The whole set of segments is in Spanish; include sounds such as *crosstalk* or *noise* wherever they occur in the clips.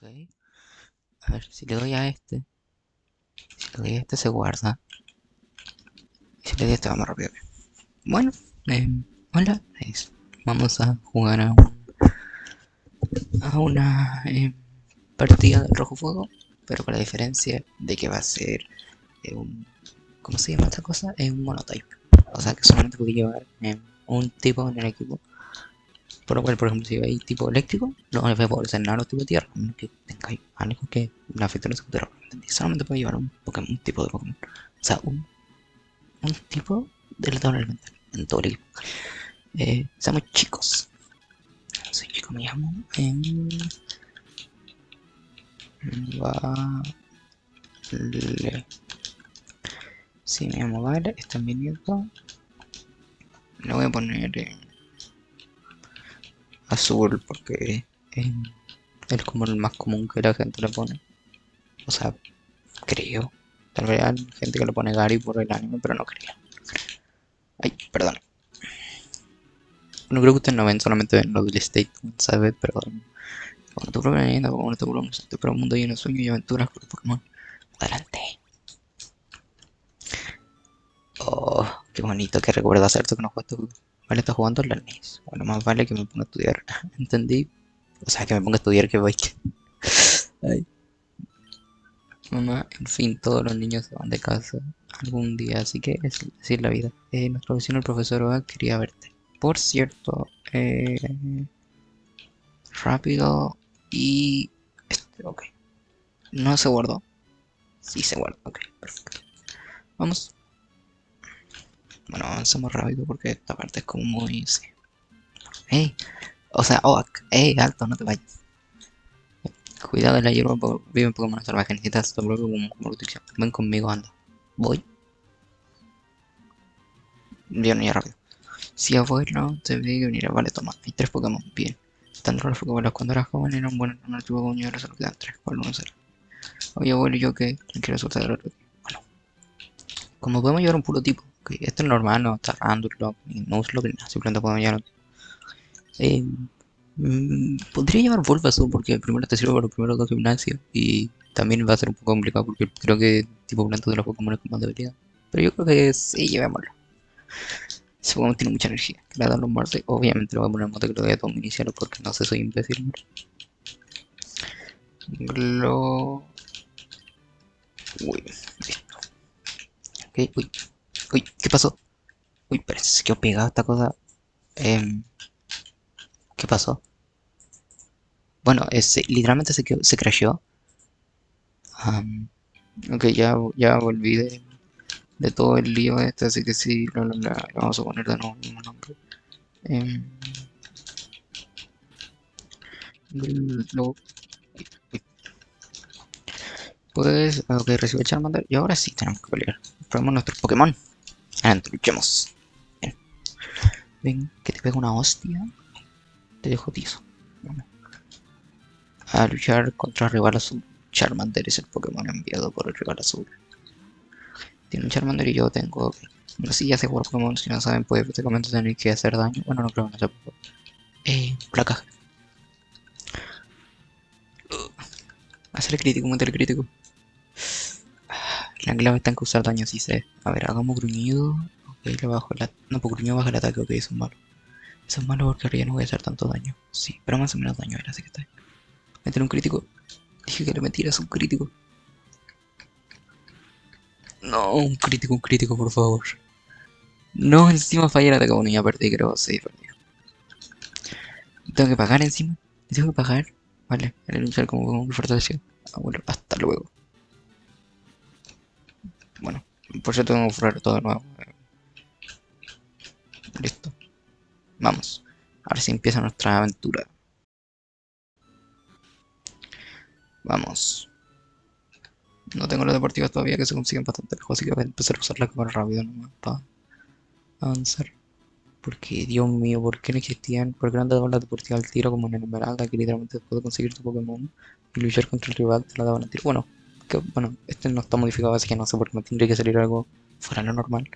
Ok. A ver, si le doy a este. Si le doy a este se guarda. Y si le doy a este va más rápido. Bueno, eh, hola. Vamos a jugar a, un- a una eh, partida de rojo fuego. Pero con la diferencia de que va a ser eh, un... ¿Cómo se llama esta cosa? Es un monotype. O sea que solamente puede llevar eh, un tipo en el equipo. Por lo cual, por ejemplo, si lleváis tipo eléctrico, no vais a poder ser nada tipo de tierra, a que tengáis algo que la afecte a los. ¿entendí? Solamente puede llevar un Pokémon, tipo de Pokémon. O sea, un, tipo de la tabla elemental en todo el equipo. Eh, seamos chicos. Soy chico, me llamo. em, Vale. Sí, me llamo Vale, está en mi nieto. Le voy a poner azul porque eh, es como el más común que la gente le pone. O sea, creo. Tal vez hay gente que le pone Gary por el anime, pero no creo. Ay, perdón. No creo que ustedes no ven, solamente ven lo del statement, ¿sabes? Pero cuando tu propia leyenda, como tu propio tu propio mundo lleno de sueños y aventuras con Pokémon. Adelante. Oh, qué bonito, que recuerdo hacer esto que no jugaste. Vale, está jugando la NES. Bueno, más vale que me ponga a estudiar. *laughs* ¿Entendí? O sea, que me ponga a estudiar que voy. *laughs* Mamá, en fin, todos los niños se van de casa algún día, así que es así es la vida. Eh, nuestro vecino, el profesor Oa, quería verte. Por cierto, eh, rápido y... Este, ok. No se guardó. Sí se guardó, ok, perfecto. Vamos. Bueno, avancemos rápido porque esta parte es como muy... Sí. ¡Ey! O sea, Oak, ¡ey! Alto, no te vayas. Cuidado de la hierba, vive Pokémon salvaje, necesitas tu propio como. Ven conmigo, anda. Voy. Bien, ya rápido. Si abuelo te ve que venir, vale, toma. Hay tres Pokémon, bien. Tanto los Pokémon cuando eras joven eran buenos en tipo Pokémon y ahora solo quedan tres. ¿Cuál uno será? Oye, abuelo, ¿y yo qué? Quiero soltar el otro. Bueno. Como podemos llevar un puro tipo. Ok, Esto es normal, no está Randall, ni Nuzlocke, ni nada. Simplemente podemos llevar eh, mm, podría llevar Bulbasaur porque primero te sirve para los primeros dos gimnasios y también va a ser un poco complicado porque creo que tipo planta de los Pokémon es con más debilidad. Pero yo creo que sí, llevémoslo. Ese Pokémon tiene mucha energía. Que le da los muerte. Obviamente le voy a poner mote que lo voy a inicial porque no sé, soy imbécil. Glo... Uy, listo. Ok, uy. Uy, ¿qué pasó? Uy, parece que se quedó pegada esta cosa. Em, ¿Qué pasó? Bueno, ese, literalmente se, quedó, se crasheó. Am, ok, ya, ya volví de, de todo el lío este, así que sí, lo- lo- lo vamos a poner de nuevo el nombre. Em, lo- pues, ok, recibe Charmander y ahora sí tenemos que pelear. Probemos nuestros Pokémon. Adelante, luchemos. Ven, que te pega una hostia. Te dejo. Vamos. A luchar contra rival azul. Charmander es el Pokémon enviado por el rival azul. Tiene un Charmander y yo tengo. No sé si ya sé jugar Pokémon, si no saben, pues prácticamente tener que hacer daño. Bueno, no creo que no sea poco. Eh, placa. Uh, hacer crítico, meter crítico. La clave está en causar daño, sí sé. A ver, hagamos gruñido. Ok, le bajo ataque. No, porque gruñido baja el ataque, ok, eso es malo. Eso es malo porque ahora ya no voy a hacer tanto daño. Sí, pero más o menos daño era, así que está. Meter un crítico. Dije que le metieras un crítico. No, un crítico, un crítico, por favor. No, encima fallé el ataque. Bueno, ya perdí, creo. Sí, perdí. Tengo que pagar encima. Tengo que pagar. Vale, el luchar como un fortalecido. Ah, bueno, hasta luego. Bueno, por cierto, tengo que forrar todo de nuevo. Listo. Vamos. Ahora sí empieza nuestra aventura. Vamos. No tengo las deportivas todavía que se consiguen bastante lejos, así que voy a empezar a usar la cámara rápido nomás para avanzar. Porque, Dios mío, ¿por qué no existían? ¿Por qué no daban las deportivas al tiro como en el Esmeralda, que literalmente de conseguir tu Pokémon y luchar contra el rival te la daban al tiro? Bueno, que, bueno, este no está modificado, así que no sé por qué me tendría que salir algo fuera de lo normal.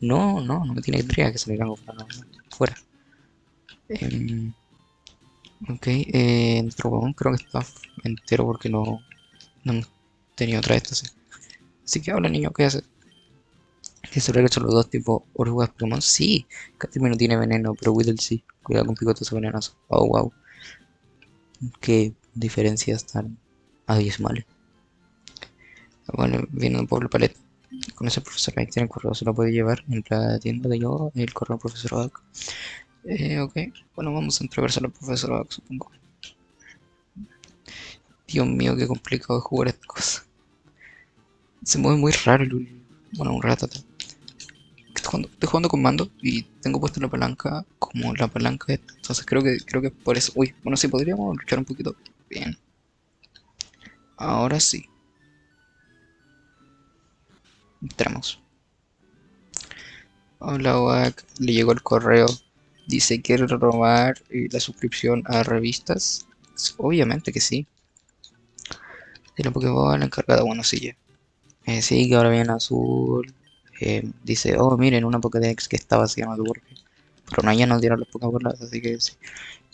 No, no, no me tiene tendría que salir algo fuera de lo normal. Fuera. Em, Ok, eh, nuestro huevón creo que está entero porque no, no hemos tenido otra esta, sí. Así que hola niño, ¿qué haces? ¿Que se que son los dos tipos orugas Pokémon? Sí, Caterpie no tiene veneno, pero Whittle sí. Cuidado con picotes venenosos. Oh, wow. Qué diferencias tan abismales. Bueno, viene un pueblo paleta. Con ese profesor ahí tiene el correo, se lo puede llevar en la tienda de yo, el correo profesor Oak. Eh, ok, bueno, vamos a entregárselo al profesor Oak, supongo. Dios mío, qué complicado de jugar esta cosa. Se mueve muy raro el... Bueno, un rato. Estoy jugando, estoy jugando con mando y tengo puesta la palanca como la palanca esta. Entonces creo que creo que por eso. Uy, bueno sí podríamos luchar un poquito. Bien. Ahora sí. Entramos. Hola WAC, le llegó el correo. Dice, ¿quiere robar eh, la suscripción a revistas? Obviamente que sí. Tiene Pokéball encargada, bueno, ya. Eh, sí, que ahora viene azul. Eh, dice, oh, miren, una Pokédex que estaba vacía no Pero no, ya nos dieron los Pokéballs, así que sí.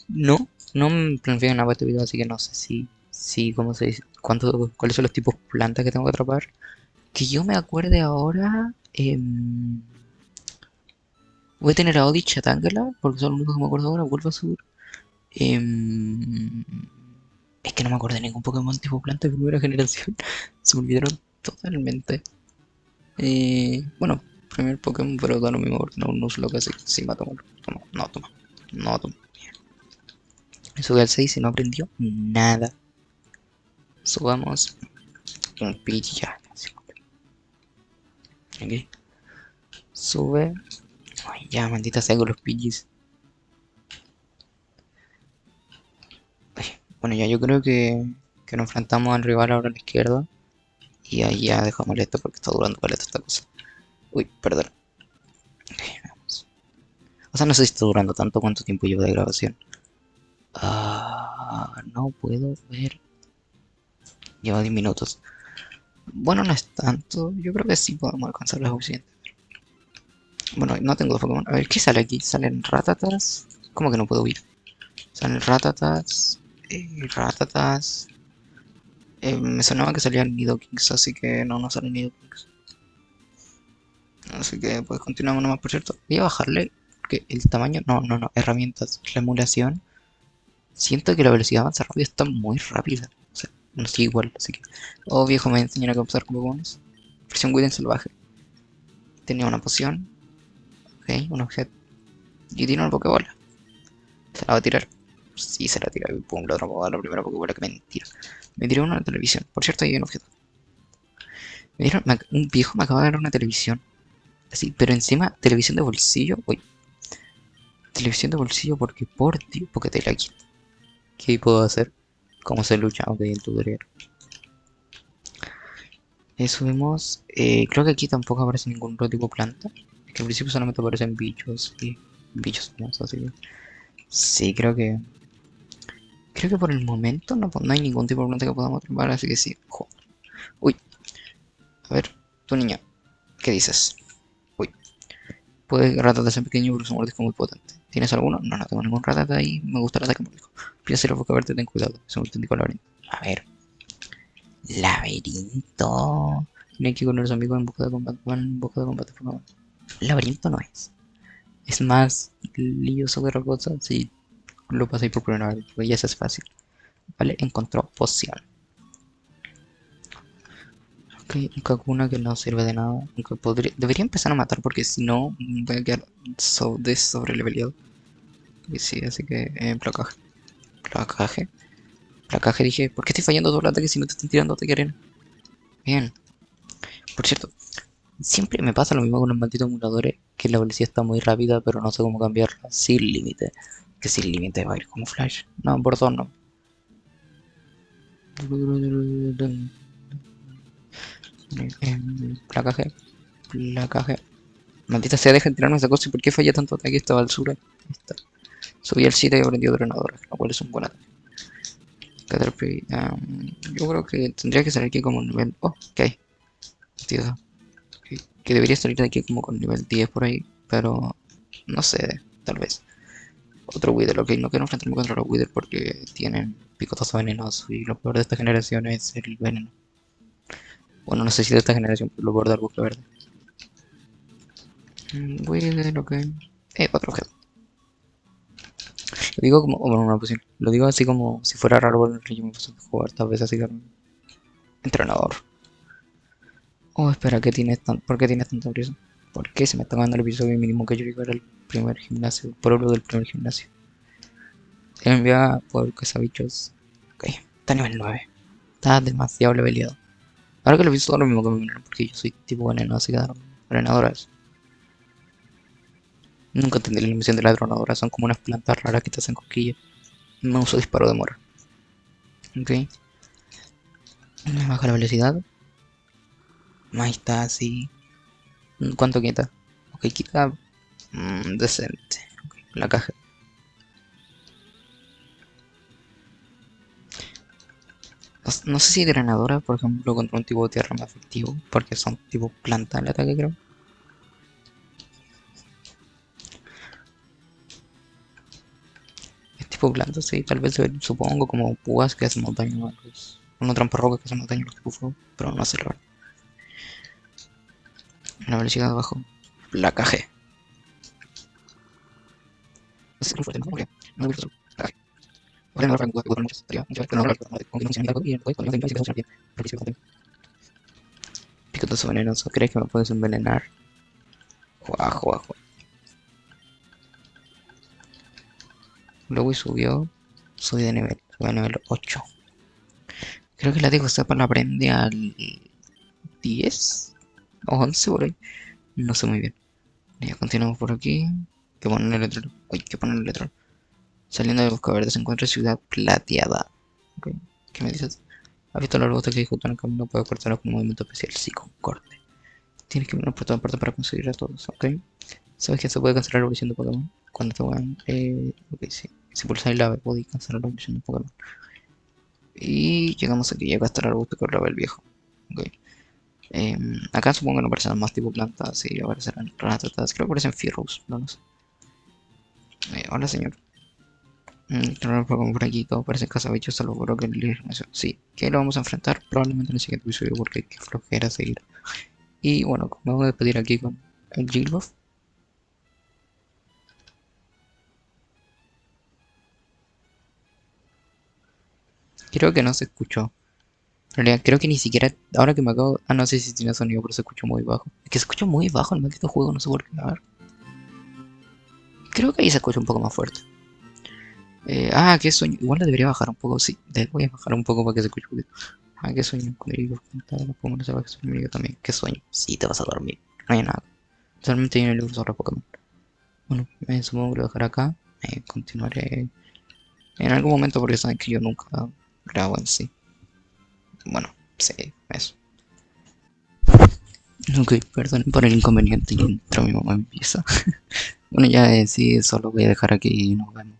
No, no me planifico nada para este video, así que no sé si, si, ¿cómo se dice? ¿Cuánto, ¿Cuáles son los tipos de plantas que tengo que atrapar? Que yo me acuerde ahora... Em, voy a tener a Odich a Tangela, porque son los únicos que me acuerdo ahora, vuelvo a subir. Em, es que no me acuerdo de ningún Pokémon tipo planta de primera *laughs* generación. Se olvidaron totalmente. Eh, bueno, primer Pokémon, pero da lo mismo porque no, no uso lo que hace. Sí, va a tomar. Toma, no, toma. No, toma. Eso del 6 y no aprendió nada. Subamos un pitch Ok. Sube. Ay, ya, maldita sea con los Pidgeys. Bueno, ya yo creo que, que nos enfrentamos al rival ahora a la izquierda. Y ahí ya dejamos esto porque está durando paleta esta cosa. Uy, perdón. O sea, no sé si está durando tanto cuánto tiempo llevo de grabación. Ah, no puedo ver. Lleva 10 minutos. Bueno, no es tanto. Yo creo que sí podemos alcanzar lo suficiente. Bueno, no tengo dos Pokémon. A ver, ¿qué sale aquí? ¿Salen ratatas? ¿Cómo que no puedo huir? Salen ratatas. Eh, ratatas. Eh, me sonaba que salían Nidokings, así que no, no salen Nidokings. Así que pues continuamos nomás, por cierto. Voy a bajarle, porque el tamaño... No, no, no, herramientas. La emulación. Siento que la velocidad de avanzar rápido está muy rápida. O sea, no estoy igual, así que... Oh, viejo, me enseñará a usar con Pokémones. Versión Widen salvaje. Tenía una poción. Ok, un objeto. Y tiene una Pokébola. Se la va a tirar. Sí, se la tira. Pum, la otra la primera Pokébola. Que mentira. Me dieron una televisión. Por cierto, hay un objeto. Me dieron... un viejo me acaba de dar una televisión. Así, pero encima, televisión de bolsillo. Uy. Televisión de bolsillo porque por Dios, porque te la quito. ¿Qué puedo hacer? ¿Cómo se lucha? Ok, el tutorial. Eh, subimos. Eh, creo que aquí tampoco aparece ningún otro tipo de planta. Es que al principio solamente aparecen bichos y bichos así. Sí, creo que Creo que por el momento no, no hay ningún tipo de planta que podamos atrapar, así que sí. Uy. A ver, tu niña. ¿Qué dices? Uy. Puede ratata ser pequeño, pero su mordisco muy potente. ¿Tienes alguno? No, no tengo ningún ratata ahí. Me gusta el ataque mordisco. Piensa boca verte, ten cuidado. Es un auténtico laberinto. A ver. Laberinto. Tiene que ir con los amigos en busca de combate. en busca de combate, por. Laberinto no es. Es más lioso que otra cosa. Sí, lo pasáis por primera vez, pues ya es fácil. Vale, encontró poción. Un Kakuna que no sirve de nada. Aunque podría, debería empezar a matar porque si no voy a quedar so, de sobreleveleado. Y sí, así que eh, placaje. Placaje. Placaje dije, ¿por qué estoy fallando el ataque si no te están tirando ataque arena? Bien. Por cierto, siempre me pasa lo mismo con los malditos emuladores, que la velocidad está muy rápida, pero no sé cómo cambiarla sin límite que sin límite va a ir como flash. No, por dos no. Placaje. Placaje. Maldita sea, deja de tirarme esa cosa. ¿Y por qué falla tanto ataque esta basura? Esta. Subí al 7 y aprendió drenador, lo cual es un buen ataque. Caterpie. Um, yo creo que tendría que salir aquí como nivel. Oh, ok. Tío. Que debería salir de aquí como con nivel 10 por ahí. Pero no sé, tal vez. Otro Wither, ok, no quiero enfrentarme contra los Wither porque tienen picotazo venenoso y lo peor de esta generación es el veneno. Bueno, no sé si de esta generación, lo peor del bucle verde. Mm, Wither, ok. Eh, otro objeto. Lo digo como, bueno, una posición. Lo digo así como si fuera raro el yo me puse a jugar tal vez así que entrenador. Oh, espera, ¿qué tienes tan, ¿por qué tienes tanta prisa? ¿Por qué se me está dando el episodio mínimo que yo llegar al primer gimnasio? Pueblo del primer gimnasio. Se me envía por cazabichos. Ok, está a nivel 9. Está demasiado leveleado. Ahora que lo visto, lo mismo que me porque yo soy tipo veneno, así que drenadoras. Nunca entendí la misión de la dronadora, son como unas plantas raras que te hacen cosquillas. No uso disparo de mora. Ok. Me baja la velocidad. Ahí está, así. ¿Cuánto quita? Ok, quita... Mmm, decente. la caja. No, sé si drenadora, por ejemplo, contra un tipo de tierra más efectivo, porque son tipo planta el ataque, creo. Es tipo planta, sí, tal vez supongo como púas que hacen montaña, pues, una trampa roca que hacen montaña los tipo fuego, pero no sé la verdad. La velocidad abajo. La G. ¿no? No me gusta. Ahora no lo franco, con muchas tareas, muchas veces no lo con que no se me y venenoso, ¿crees que me puedes envenenar? Juá, juá. Luego subió, subí de nivel, subí a nivel 8. Creo que la digo para la aprende al 10 o 11 por ahí. No sé muy bien. Ya continuamos por aquí. Que ponen el letrero. Uy, que ponen el letrero. Saliendo de Busca Verde se encuentra Ciudad Plateada. Okay. ¿Qué me dices? ¿Has visto la ruta que en el camino? Puede cortarlo con un movimiento especial. Sí, con corte. Tienes que venir por toda parte para conseguir a todos, ¿ok? ¿Sabes que se puede cancelar la evolución de Pokémon? Cuando te van... Eh, ok, sí. Si pulsas el ave, podéis cancelar la evolución de Pokémon. Y llegamos aquí. Ya va a estar el arbusto que el viejo. Ok. Em, acá supongo que no aparecen más tipo plantas, sí, aparecerán ranas creo que aparecen fierros, no lo sé. Eh, hola señor. Por aquí, todo parece cazabichos, salvo creo que el Sí, que lo vamos a enfrentar probablemente en el siguiente episodio porque que flojera seguir. Y bueno, voy a despedir aquí con el Gilbuff. Creo que no se escuchó realidad creo que ni siquiera, ahora que me acabo, ah no sé si tiene sonido, pero se escucha muy bajo. Es que se escucha muy bajo el maldito juego, no sé por qué, a ver. Creo que ahí se escucha un poco más fuerte. Eh, ah, qué sueño, igual le debería bajar un poco, sí, voy a bajar un poco para que se escuche un. Ah, qué sueño, cuando digo, no que soy yo también, qué sueño, sí te vas a dormir, no hay nada. Solamente hay un libro sobre Pokémon. Bueno, me supongo que lo dejaré acá, eh, continuaré en algún momento porque saben que yo nunca grabo en sí bueno, sí, eso. Ok, perdón por el inconveniente entró mi mamá en pieza. *laughs* bueno, ya eh, sí, solo voy a dejar aquí y nos vemos.